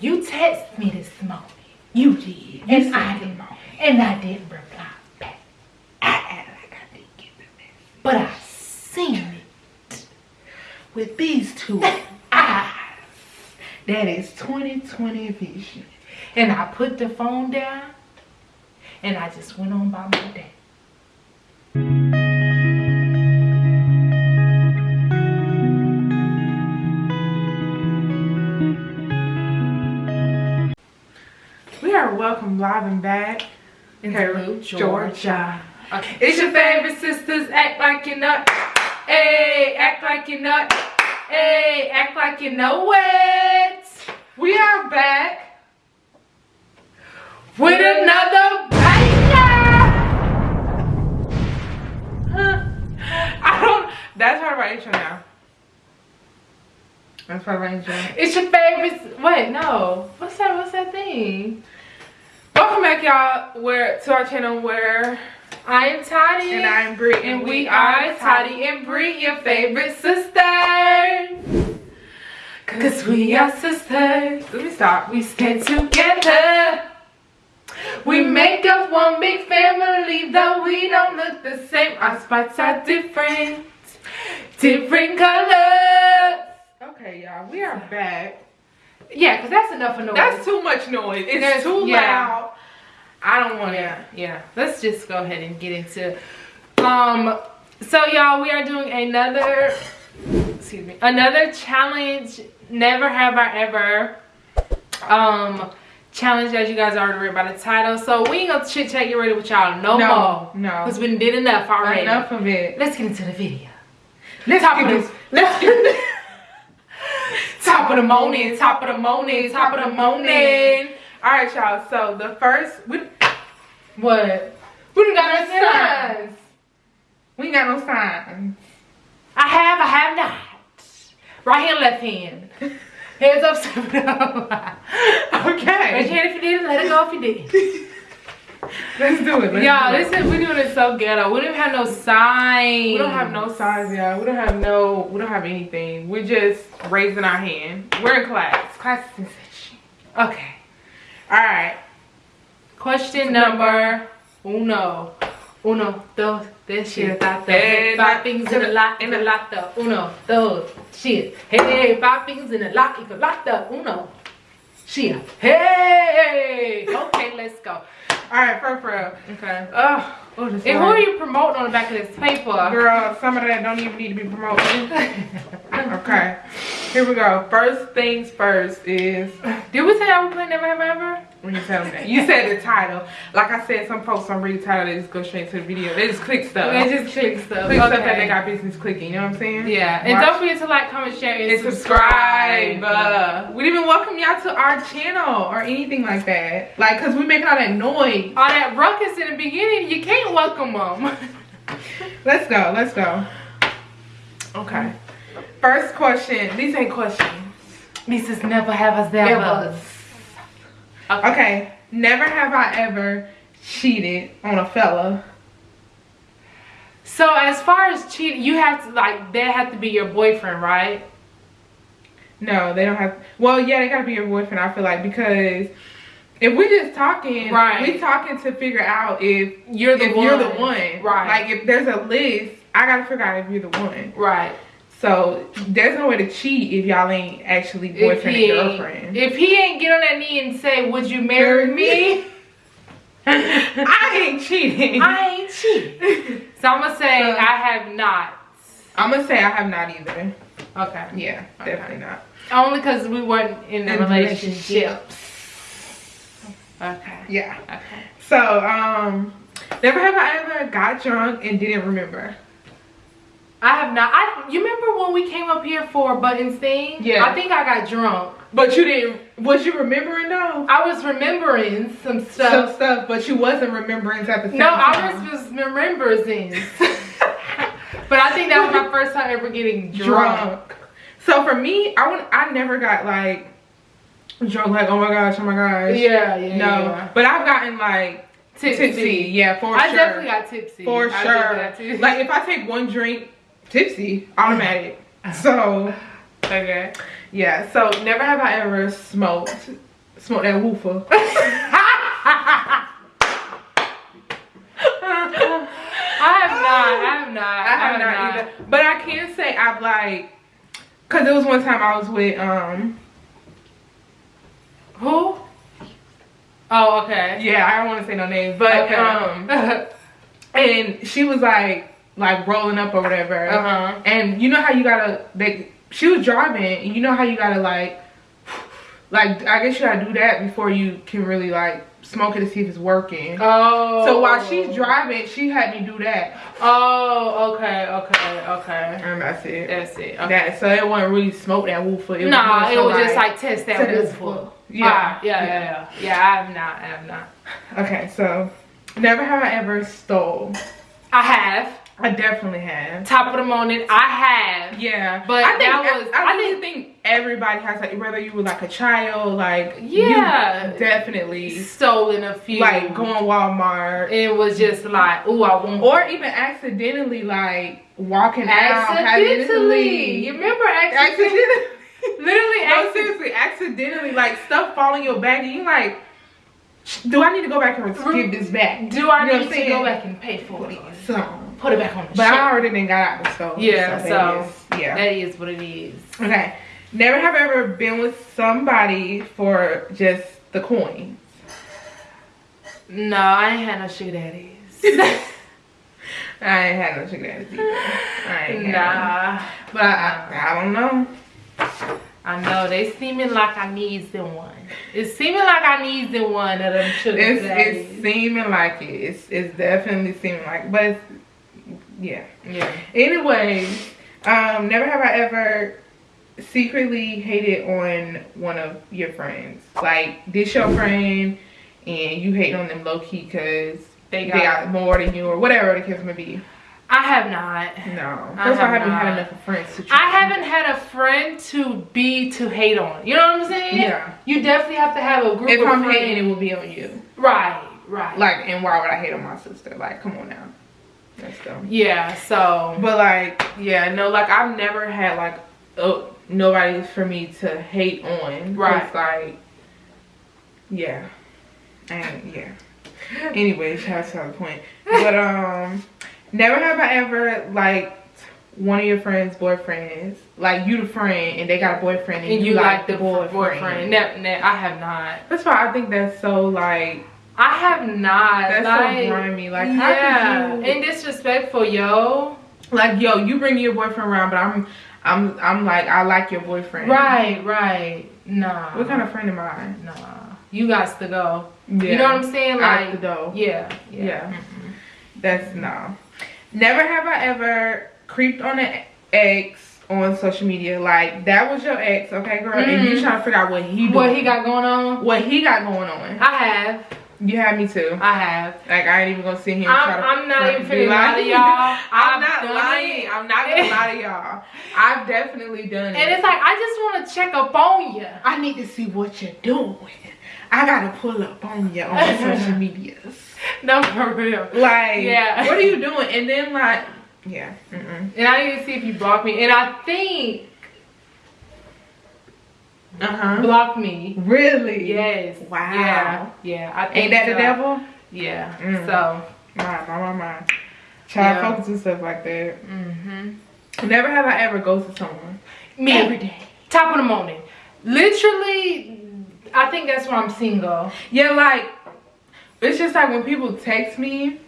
You text me this morning. You did. You and I didn't. And I didn't reply back. I act like I didn't get the message. But I seen it with these two eyes. That is 2020 vision. And I put the phone down and I just went on by my day. Live and back in Georgia. Georgia. Okay. It's your favorite sisters. Act like you know. Hey, act like you know. Hey, act like you know it. We are back with another I don't. That's part of our intro now. That's part of our intro. It's your favorite. Wait, no. What's that? What's that thing? Welcome back, y'all. Where to our channel where I am Toddy and I am Bree, and, and we, we are Toddy and Bree, your favorite sisters. Cause we are sisters. Let me stop. We stand together. We make up one big family, though we don't look the same. Our spots are different, different colors. Okay, y'all, we are back. Yeah, because that's enough of noise. That's too much noise. It's There's, too yeah. loud. I don't want to. Yeah, let's just go ahead and get into. Um, so y'all, we are doing another. Excuse me, another challenge. Never have I ever. Um challenge as you guys already read by the title. So we ain't gonna chit chat get ready with y'all no, no, more. No. Because we did enough already. Enough of it. Let's get into the video. Let's top get of this. Let's get top of the morning, top of the morning, top of the morning. Alright y'all, so the first we what? We didn't got no signs. We ain't got no signs. I have, I have not. Right hand, left hand. Hands up, oh it up. okay. Raise your hand if you did let it go if you did. Let's do it. Y'all, this is we're doing it so ghetto. We don't have no signs. We don't have no signs, y'all. We don't have no we don't have anything. We're just raising our hand. We're in class. Class is in session. Okay. Alright. Question number uno. Uno, dos, tres, shit, hey, five things in a lot, in a lot, uno, dos, shit. Hey, five things in a lot, in a lot, uno, shit. Hey, okay, let's go. All right, for real. Okay. Oh, oh and who are you promoting on the back of this paper? Girl, some of that don't even need to be promoted. okay. Here we go. First things first is. Did we say I would play Never Have Ever? When you tell me that. You said the title. Like I said, some folks don't read the title, they just go straight to the video. They just click stuff. They just click stuff. Click okay. stuff that they got business clicking, you know what I'm saying? Yeah. And Watch. don't forget to like, comment, share, and, and subscribe. Uh, we didn't even welcome y'all to our channel or anything like that. Like, cause we make all that noise. All that ruckus in the beginning, you can't welcome them. let's go, let's go. Okay. First question. These ain't questions. This is never have us ever. Okay. okay. Never have I ever cheated on a fella. So as far as cheating, you have to like that have to be your boyfriend, right? No, they don't have. Well, yeah, they gotta be your boyfriend. I feel like because if we're just talking, right? We talking to figure out if you're the if one. you're the one, right? Like if there's a list, I gotta figure out if you're the one, right? So there's no way to cheat if y'all ain't actually boyfriend and girlfriend. If he ain't get on that knee and say, "Would you marry me?" I ain't cheating. I ain't cheating. So I'm gonna say so, I have not. I'm gonna say I have not either. Okay. Yeah, okay. definitely not. Only because we weren't in a relationship. Okay. Yeah. Okay. So um, never have I ever got drunk and didn't remember. I have not. I you remember when we came up here for Buttons thing? Yeah. I think I got drunk. But you didn't. Was you remembering though? I was remembering some stuff. Some stuff, but you wasn't remembering at the same no, time. No, I was remembering. but I think that was my first time ever getting drunk. drunk. So for me, I would. I never got like drunk. Like oh my gosh, oh my gosh. Yeah, yeah. No, yeah. but I've gotten like tipsy. tipsy. Yeah, for I sure. I definitely got tipsy. For I sure. Like if I take one drink tipsy, automatic. So, okay. Yeah, so never have I ever smoked smoke that woofer. I have not. I have not. I have not, either. But I can say I've like, cause it was one time I was with um. Who? Oh, okay. Yeah, I don't want to say no names, but Okay. um, and she was like like rolling up or whatever. Uh huh. And you know how you gotta they she was driving and you know how you gotta like like I guess you gotta do that before you can really like smoke it to see if it's working. Oh. So while she's driving, she had me do that. Oh, okay, okay, okay. And that's it. That's it. Okay. That so it wasn't really smoke that woofer. It nah, more it was just like test that woofer. Yeah, Yeah. yeah, yeah, yeah. Yeah, I have not. I have not. Okay, so never have I ever stole. I have. I definitely have. Top of the morning, I have. Yeah, But I think that was- I, I really think everybody has like whether you were like a child, like Yeah. definitely Stolen a few. like going Walmart It was just like, ooh, I want. or even accidentally like walking out accidentally. You remember accidentally? accidentally. Literally, no, accidentally. seriously, accidentally like stuff fall in your bag and you like, do I need to go back and give this back? Do I You know need to go back and pay for it? So, Put it back on the but. I already didn't got out the. Yeah, so, is- yeah. That is what it is. Okay. Never have I ever been with somebody for just the coins. No, I ain't had no sugar daddies. I ain't had no sugar daddies either. I ain't nah. But I, I, don't know. I know they seeming like I needs the one. It's seeming like I needs the one of them sugar It's daddies. it's seeming like it. It's it's definitely seeming like, but it's, yeah. yeah. Anyways, um, never have I ever secretly hated on one of your friends. Like this your friend, and you hate on them low key because They they got, got more than you or whatever the case may be. I have not. No, I that's why I have haven't had enough of friends to. I haven't had a friend to be to hate on. You know what I'm saying? Yeah. You definitely have to have a group If of I'm friends. hating, it will be on you. Right, right. Like, and why would I hate on my sister? Like, come on now. Yeah, so But like, yeah, no, like I've never had like oh nobody for me to hate on. Right. Like, yeah, and yeah. Anyways, that's not the point. But um, never have I ever liked one of your friends' boyfriends. Like you the friend, and they got a boyfriend, and, and you, you like like the boyfriend. boyfriend. Ne- I have not. That's why I think that's so like I have not. that's like, so grimy. Like, how yeah, you? and disrespectful, yo. like yo you bring your boyfriend around but i'm i'm i'm like i like your boyfriend Right, right. Nah. what kind of friend am i Nah. You got to go. yeah. You know what I'm saying? Like, the door yeah, yeah. Yeah. that's no never have i ever creeped on an ex on social media like that was your ex okay girl and you Mhm. trying to figure out what he doing, What he got going on? what he got going on I have. You had me too I have. like i ain't even gonna sit here and I'm, to I'm not even finna lie to y'all. i'm not lying it. i'm not gonna lie to y'all i've definitely done it And it's like I just want to check up on you. I need to see what you're doing. I gotta pull up on you on social medias. No, for real. Like, Yeah. what are you doing? And then like, yeah, mm-mm. And I need to see if you block me. And I think uh huh. block me. Really? Yes. Wow. Yeah. Yeah. I think Ain't that the devil? Yeah. Mm. So. My, my, my, my. Try to Yeah. focus and stuff like that. Mm-hmm. Never have I ever ghosted someone. Me. Every day. Top of the morning. Literally, I think that's why I'm single. Yeah, like, it's just like when people text me,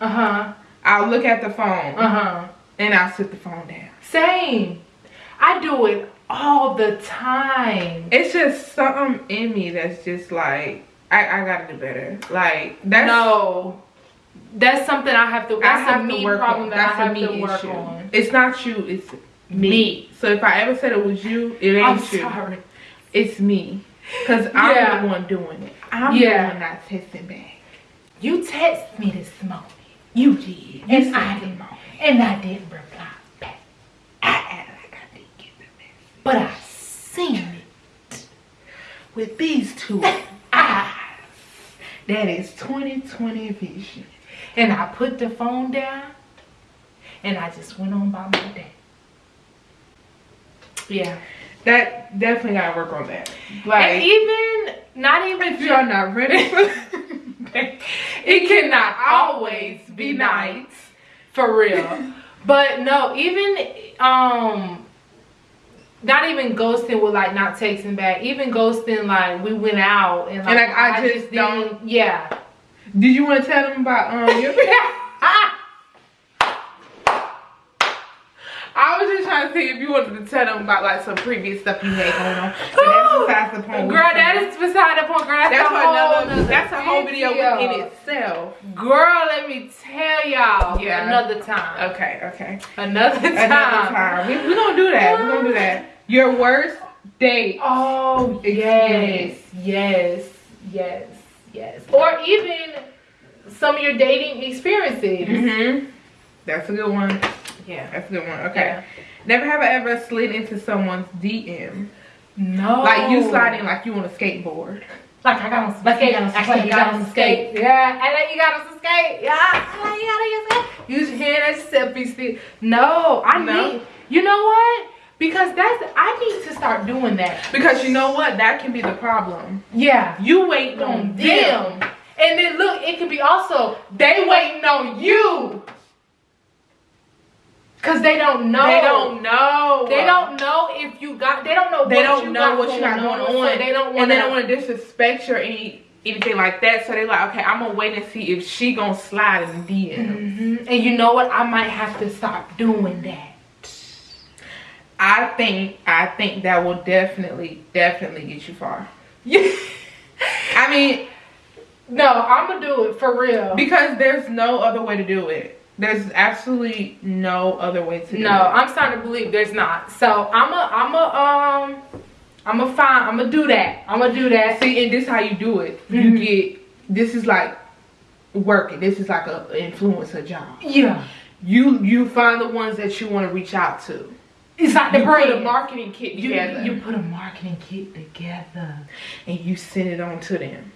Uh huh. I'll look at the phone Uh huh. and I'll sit the phone down. Same. I do it all the time. It's just something in me that's just like, I, I gotta do better. Like, that's. no. That's something I have to. I That's have a me work problem on. that That's I a have me to work issue. on. It's not you. It's me. Me. So if I ever said it was you, it ain't I'm you. sorry. It's me. Cause I'm Yeah. the one doing it. I'm Yeah. the one not texting back. You text me this morning. You did. And I didn't. And I didn't reply back. I act like I didn't get the message. But I seen it with these two eyes. That is 2020 vision. And I put the phone down and I just went on by my day. Yeah. That definitely gotta work on that. and Like even not even If you're not ready it cannot always be nice for real but no even um not even ghosting with like not texting back. Even ghosting like we went out and like, like, I just didn't yeah. Did you want to tell them about um your I was just trying to see if you wanted to tell them about like some previous stuff you had going on. But that's besides the point. girl that is beside the point girl that's, that's a whole another, that's a whole video video. within itself. girl let me tell y'all Yeah. another time Okay, okay. another time, Another time. We we gonna do that. We're gonna do that. Your worst date. Oh yes, yes, yes, yes. Or even some of your dating experiences. Mm-hmm. That's a good one. Yeah. That's a good one. Okay. Yeah. Never have I ever slid into someone's DM. No. Like you sliding like you on a skateboard. Like I got on some skate. Like you got on some skate. Yeah. I like you got on some skate. Yeah. I like you got on your skate. Use your hand as a selfie stick. No. I No? need. You know what? Because that's I need to start doing that. Because you know what? That can be the problem. Yeah. You waiting on on them. them. And then look, it could be also they waiting on you. Cause they don't know. They don't know. They don't know if you got. They don't know. They what don't you know got what you got going on. So they don't want. and they don't want to disrespect you or any anything like that. So they're like, okay, I'm gonna wait and see if she gonna slide in the DM. Mhm. And you know what? I might have to stop doing that. I think I think that will definitely definitely get you far. I mean, No, I'm gonna do it for real. because there's no other way to do it. There's absolutely no other way to No, it. I'm starting to believe there's not. So I'm a, I'm a, um, I'm a find. I'm gonna do that. I'm gonna do that. See, and this how you do it. Mhm. You get this is like working. This is like a influencer job. Yeah, You you find the ones that you want to reach out to. it's like the you brand. put a marketing kit you, together you put a marketing kit together, and you send it on to them.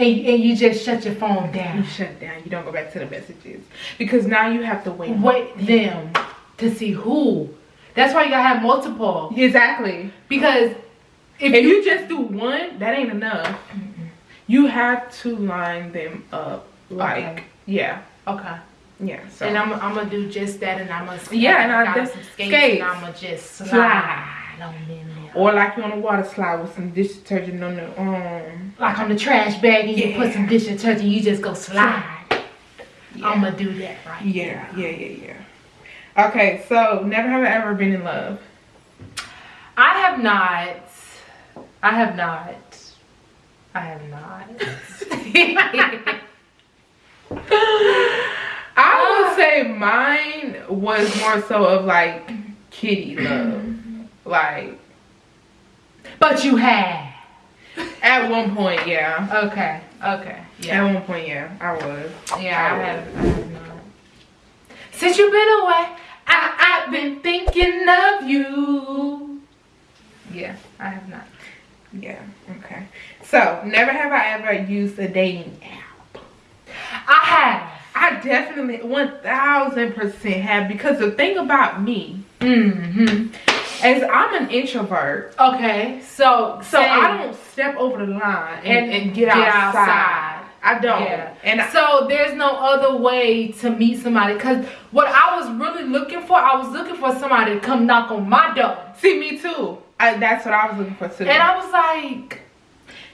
And and you just shut your phone You down. shut down. You don't go back to the messages because now you have to wait. Wait them to see who. That's why you gotta have multiple. Exactly. Because if, If you, you just do one, that ain't enough. You have to line them up. Like Okay. yeah, okay, yeah. So and I'm I'm gonna do just that, and I'm gonna Yeah, and I got did- some skates, skates. and I'm gonna just slide, on there. Or like you on a water slide with some dish detergent on the um. like on the trash bag, and you put some dish detergent, you just go slide. Yeah. I'm gonna do that right. Yeah, yeah, yeah, yeah. Okay, so never have I ever been in love. I have not. I have not. I have not. I would say mine was more so of like kitty love. Like but you have. at one point, yeah. Okay. Okay. Yeah. At one point, yeah, I was. Yeah. I have. I have not. Since you've been away, I I've been thinking of you. Yeah. I have not. Yeah, okay. So never have I ever used a dating app. I have. I definitely one thousand percent have because the thing about me Mm-hmm. Is I'm an introvert. Okay. So So I don't step over the line and, and, get, get outside. outside. I don't. Yeah. And I, So there's no other way to meet somebody because what I was really looking for, I was looking for somebody to come knock on my door. see me too. I, that's what I was looking for too. And I was like,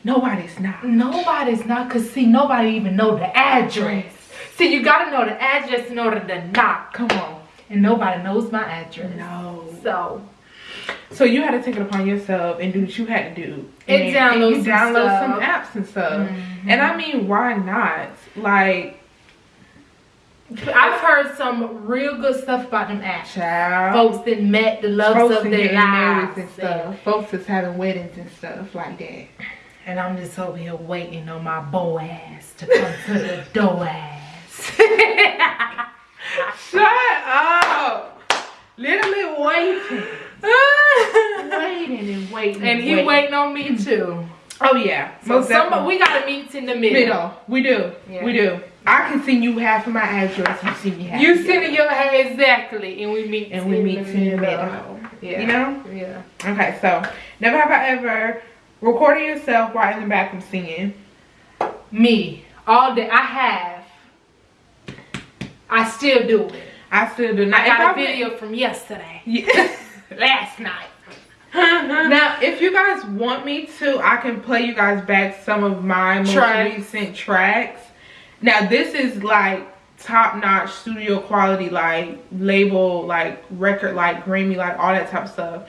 Nobody's not. nobody's not, cause see, nobody even know the address. See, you gotta know the address in order to knock. Come on. And nobody knows my address. No. So, So you had to take it upon yourself and do what you had to do. And download you some download some apps and stuff. Mhm. And I mean, why not? Like, I've heard some real good stuff about them apps. child. Folks that met the loves folks of their lives. and stuff. Folks is having weddings and stuff like that. And I'm just over here waiting on my bow ass to come to the door ass. Shut up! Literally waiting, waiting and waiting. and he waiting on me too. Oh, oh yeah, So some, we gotta meet in the middle. middle. We do. Yeah. We do. I can send you half of my address. You send me half. You sitting your hair exactly, and we meet and we meet in the middle. Yeah. You know. Yeah. Okay, so never have I ever recorded yourself while in the bathroom singing. Me. All day. I have. I still do it. I still do not. I got a video from yesterday. Yeah. Last night. now, if you guys want me to, I can play you guys back some of my most Tracks. recent tracks. Now, this is like top notch studio quality, like label, like record, like Grammy, like all that type of stuff.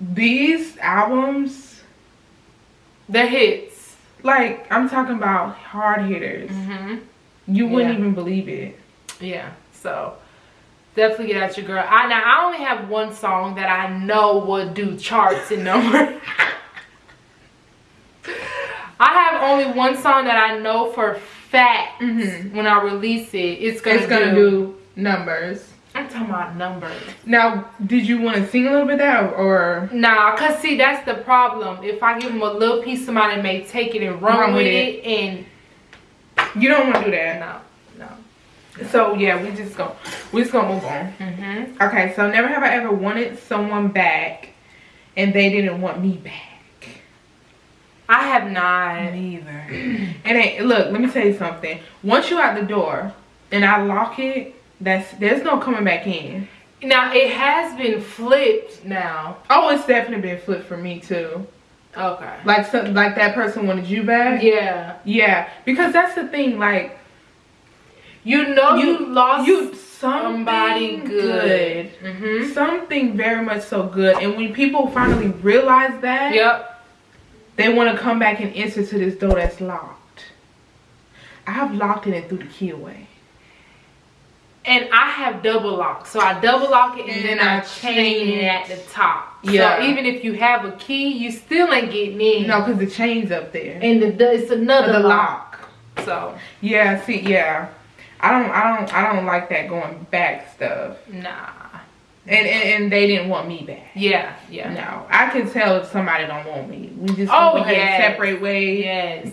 These albums, The hits. like I'm talking about hard hitters. Mm-hmm. You wouldn't Yeah. even believe it. Yeah. So definitely get out your girl. I now I only have one song that I know would do charts and number. I have only one song that I know for fact Mhm. when I release it, it's gonna, It's gonna do, do numbers. I'm talking about numbers. Now, did you want to sing a little bit of that or? Nah, cause see that's the problem. If I give them a little piece, somebody may take it and run, Run with with it, and You don't want to do that. no. So yeah, we just go. We just gonna move on. Mm-hmm. Okay, so never have I ever wanted someone back, and they didn't want me back. I have not. Neither. and ain't look. Let me tell you something. Once you out the door, and I lock it, that's there's no coming back in. Now it has been flipped now. Oh, it's definitely been flipped for me too. Okay. Like so, like that person wanted you back. Yeah. Yeah, because that's the thing. Like You know you, You- lost you somebody good. good. Mm-hmm. something very much so good and when people finally realize that Yep. they want to come back and enter to this door that's locked i have locked it and threw the key away And I have double lock. So I double lock it and, And then I I chain it at the top. Yeah. So even if you have a key, you still ain't getting in. no because the chain's up there And the, the it's another the lock. lock So yeah see yeah i don't i don't i don't like that going back stuff nah. and and, and they didn't want me back Yeah. Yeah. no i can tell if somebody don't want me we just Oh, yes. separate ways Yes.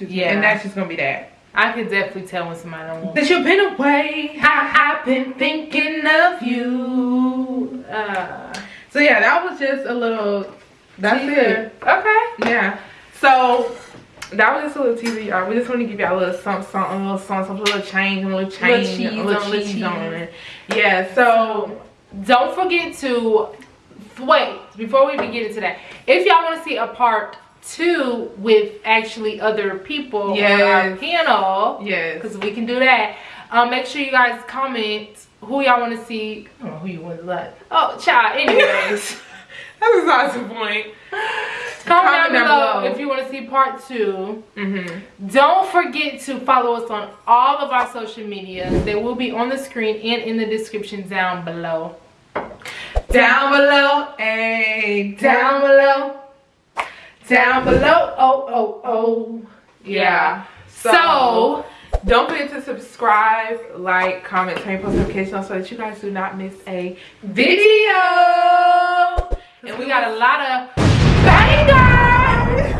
yeah and that's just gonna be that I could definitely tell when somebody don't want me. that you've been away I, I've been thinking of you. Uh, So yeah, that was just a little. That's it. Okay. Yeah. So that was just a little teaser, y'all. We just want to give y'all a little something, something, a little something, something, a little change, a little change, cheese a little on cheese cheese. on it. Yeah. So Don't forget to wait before we begin into that. If y'all want to see a part two with actually other people on our Yes. panel, yes. because we can do that. Um, make sure you guys comment who y'all want to see. I don't know who you want to like. Oh, child. Anyways. That's besides the point. Comment, Comment down, below, below. if you want to see part two. Mm-hmm. Don't forget to follow us on all of our social media. They will be on the screen and in the description down below. Down below, hey, down below. Down below. Oh, oh, oh. Yeah. So, So, don't forget to subscribe, like, comment, turn post notifications so that you guys do not miss a video. And we got a lot of bangers.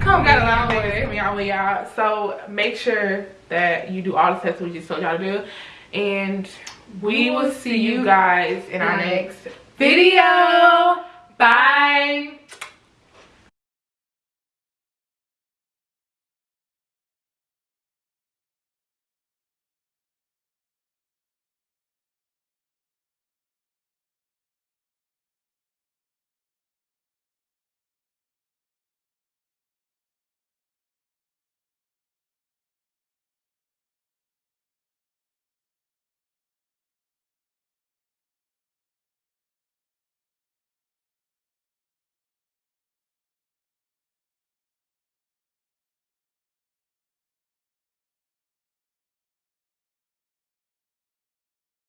Come got a lot of things coming our way, y'all. So make sure that you do all the steps we just told y'all to do. And we will see you guys in our next video. Bye.